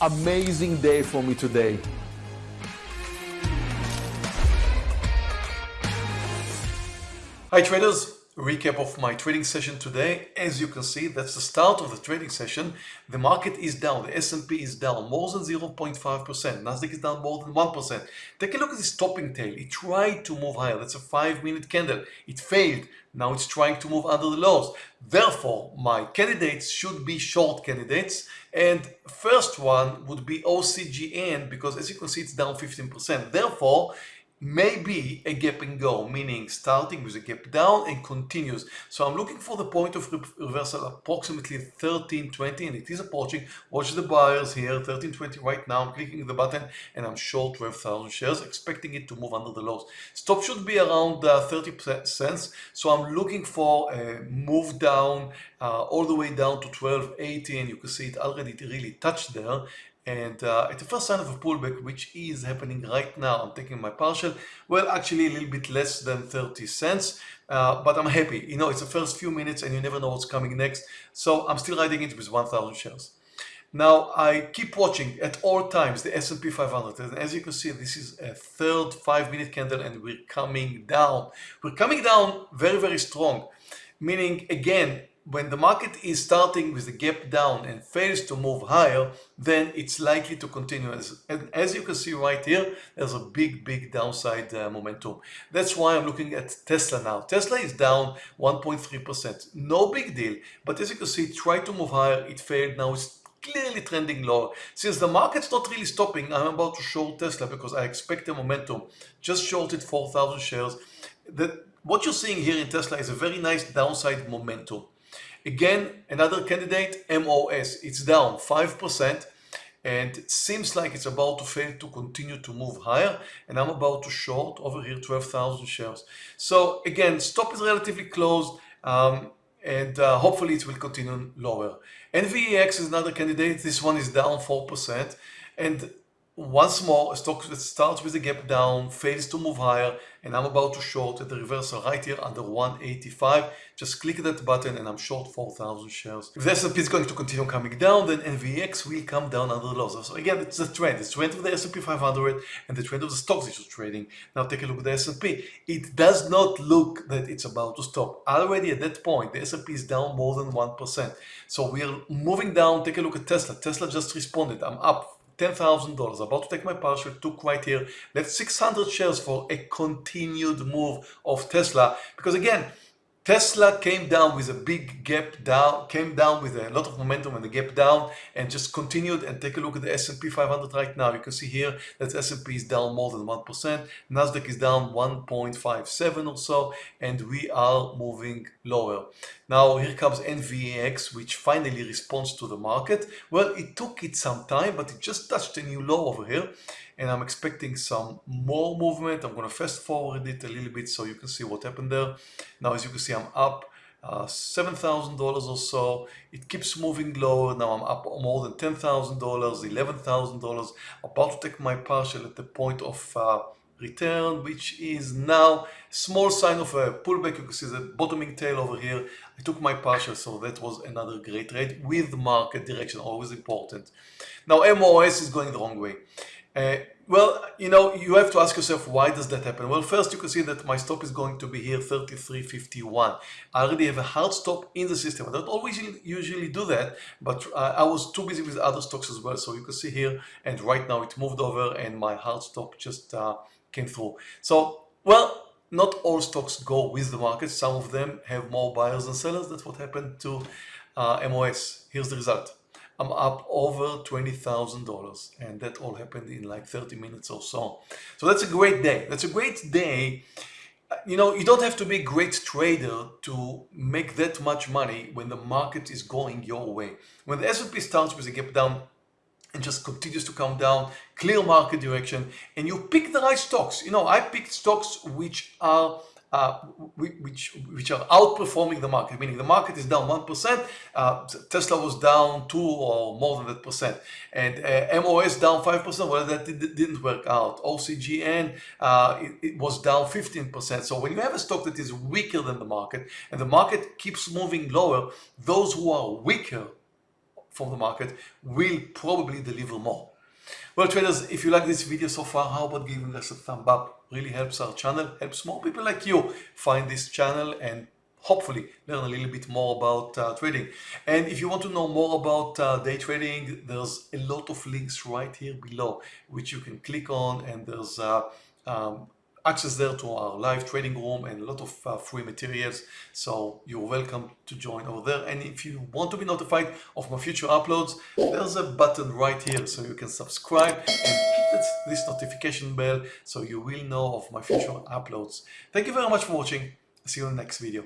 amazing day for me today. Hi traders, recap of my trading session today. As you can see, that's the start of the trading session. The market is down, the S&P is down more than 0.5%, Nasdaq is down more than 1%. Take a look at this topping tail. It tried to move higher. That's a 5 minute candle. It failed. Now it's trying to move under the lows. Therefore, my candidates should be short candidates. And first one would be OCGN because as you can see, it's down 15%. Therefore, maybe a gap and go, meaning starting with a gap down and continues. So I'm looking for the point of reversal approximately 1320 and it is approaching. Watch the buyers here, 1320 right now. I'm clicking the button and I'm short 12,000 shares, expecting it to move under the lows. Stop should be around uh, 30 cents. So I'm looking for a move down uh, all the way down to 1280 and you can see it already really touched there and uh, at the first sign of a pullback, which is happening right now, I'm taking my partial, well, actually a little bit less than 30 cents, uh, but I'm happy. You know, it's the first few minutes and you never know what's coming next. So I'm still riding it with 1,000 shares. Now, I keep watching at all times the S&P 500. And as you can see, this is a third five-minute candle and we're coming down. We're coming down very, very strong. Meaning, again, when the market is starting with a gap down and fails to move higher, then it's likely to continue. As, and as you can see right here, there's a big, big downside uh, momentum. That's why I'm looking at Tesla now. Tesla is down 1.3%. No big deal. But as you can see, it tried to move higher. It failed. Now it's clearly trending lower. Since the market's not really stopping, I'm about to short Tesla because I expect the momentum. Just shorted 4,000 shares. The, what you're seeing here in Tesla is a very nice downside momentum. Again, another candidate, MOS, it's down 5% and it seems like it's about to fail to continue to move higher and I'm about to short over here 12,000 shares. So again, stop is relatively closed um, and uh, hopefully it will continue lower. NVAX is another candidate. This one is down 4% and once more, a stock that starts with a gap down, fails to move higher, and I'm about to short at the reversal right here under 185. Just click that button and I'm short 4,000 shares. If the S&P is going to continue coming down, then NVAX will come down under the lows. So again, it's the trend. It's the trend of the S&P 500 and the trend of the stocks that you're trading. Now take a look at the S&P. It does not look that it's about to stop. Already at that point, the S&P is down more than 1%. So we are moving down. Take a look at Tesla. Tesla just responded. I'm up $10,000. About to take my partial, took right here. That's 600 shares for a continued move of Tesla. Because again, Tesla came down with a big gap down, came down with a lot of momentum and the gap down and just continued and take a look at the S&P 500 right now. You can see here that S&P is down more than 1%. Nasdaq is down 1.57 or so and we are moving lower. Now here comes NVAX which finally responds to the market. Well, it took it some time but it just touched a new low over here and I'm expecting some more movement. I'm to fast forward it a little bit so you can see what happened there. Now, as you can see, I'm up uh, $7,000 or so. It keeps moving lower. Now I'm up more than $10,000, $11,000. About to take my partial at the point of uh, return, which is now small sign of a pullback. You can see the bottoming tail over here. I took my partial, so that was another great trade with market direction, always important. Now MOS is going the wrong way. Uh, well, you know, you have to ask yourself, why does that happen? Well, first you can see that my stop is going to be here 33.51. I already have a hard stop in the system. I don't always usually do that, but uh, I was too busy with other stocks as well. So you can see here, and right now it moved over and my hard stop just uh, came through. So, well, not all stocks go with the market. Some of them have more buyers than sellers. That's what happened to uh, MOS. Here's the result. I'm up over $20,000 and that all happened in like 30 minutes or so. So that's a great day. That's a great day. You know, you don't have to be a great trader to make that much money when the market is going your way. When the S&P starts with a gap down and just continues to come down, clear market direction, and you pick the right stocks. You know, I picked stocks which are uh, which which are outperforming the market, meaning the market is down 1%, uh, Tesla was down 2 or more than that percent, and uh, MOS down 5%, well that did, not work out. OCGN, uh, it, it, was down 15%. So when you have a stock that is weaker than the market, and the market keeps moving lower, those who are weaker from the market will probably deliver more. Well traders, if you like this video so far, how about giving us a thumb up? Really helps our channel, helps more people like you find this channel and hopefully learn a little bit more about uh, trading. And if you want to know more about uh, day trading, there's a lot of links right here below, which you can click on and there's uh, um, access there to our live trading room and a lot of uh, free materials. So you're welcome to join over there. And if you want to be notified of my future uploads, there's a button right here so you can subscribe and hit this notification bell so you will know of my future uploads. Thank you very much for watching. See you in the next video.